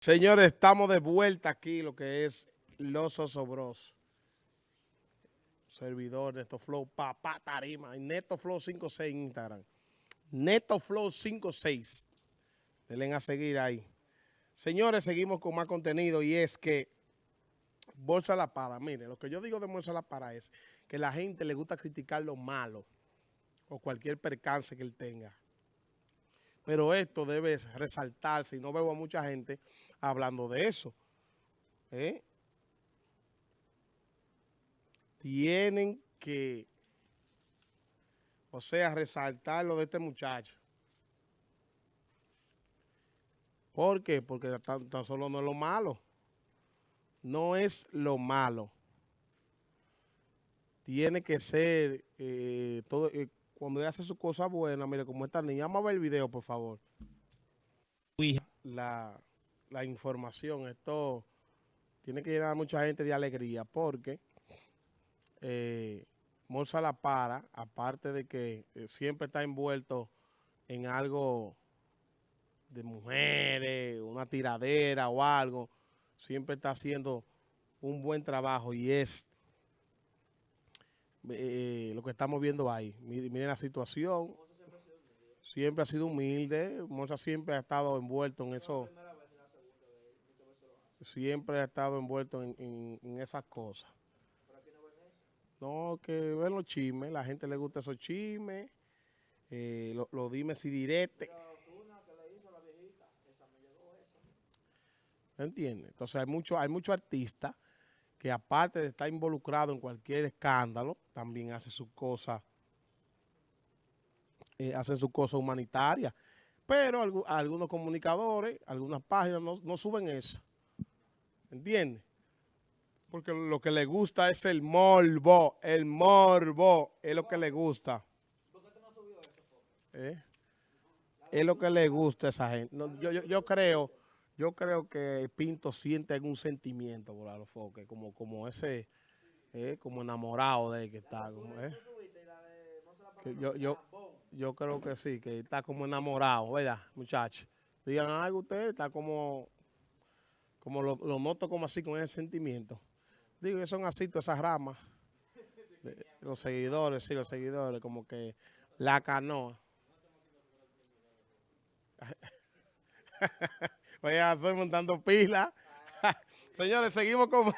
Señores, estamos de vuelta aquí, lo que es Los Osobros. Servidor Neto Flow, papá tarima, Neto Flow 56 en Instagram. Neto Flow 56. Denle a seguir ahí. Señores, seguimos con más contenido y es que Bolsa La Para, mire, lo que yo digo de Bolsa La Para es que la gente le gusta criticar lo malo o cualquier percance que él tenga. Pero esto debe resaltarse y no veo a mucha gente hablando de eso. ¿eh? Tienen que, o sea, resaltar lo de este muchacho. ¿Por qué? Porque tan, solo no es lo malo. No es lo malo. Tiene que ser eh, todo... Eh, cuando ella hace su cosa buena, mire, como esta niña, vamos a ver el video, por favor. La, la información, esto tiene que llenar a mucha gente de alegría, porque eh, La Para, aparte de que eh, siempre está envuelto en algo de mujeres, una tiradera o algo, siempre está haciendo un buen trabajo y es eh, lo que estamos viendo ahí. Miren, la situación. Siempre ha sido humilde. Moza siempre ha estado envuelto en eso. Siempre ha estado envuelto en, esas cosas. No, que ven los chismes. La gente le gusta esos chismes. Eh, lo, lo dime si directe. ¿Entiendes? Entonces hay muchos hay mucho artistas que aparte de estar involucrado en cualquier escándalo, también hace sus cosas, eh, hace sus cosas humanitarias. Pero algunos comunicadores, algunas páginas no, suben eso. ¿Entiendes? Porque lo que le gusta es el morbo. El morbo es lo que le gusta. ¿Eh? Es lo que le gusta a esa gente. yo, creo yo creo que Pinto siente algún sentimiento por Alofoque, como, como ese, eh, como enamorado de él que está. eh. yo, yo, yo creo que sí, que está como enamorado, ¿verdad, muchachos? Digan algo ustedes, está como, como lo, noto como así, con ese sentimiento. Digo que son así todas esas ramas. los seguidores, sí, los seguidores, como que la canoa. Voy a estoy montando pila. Señores, seguimos con.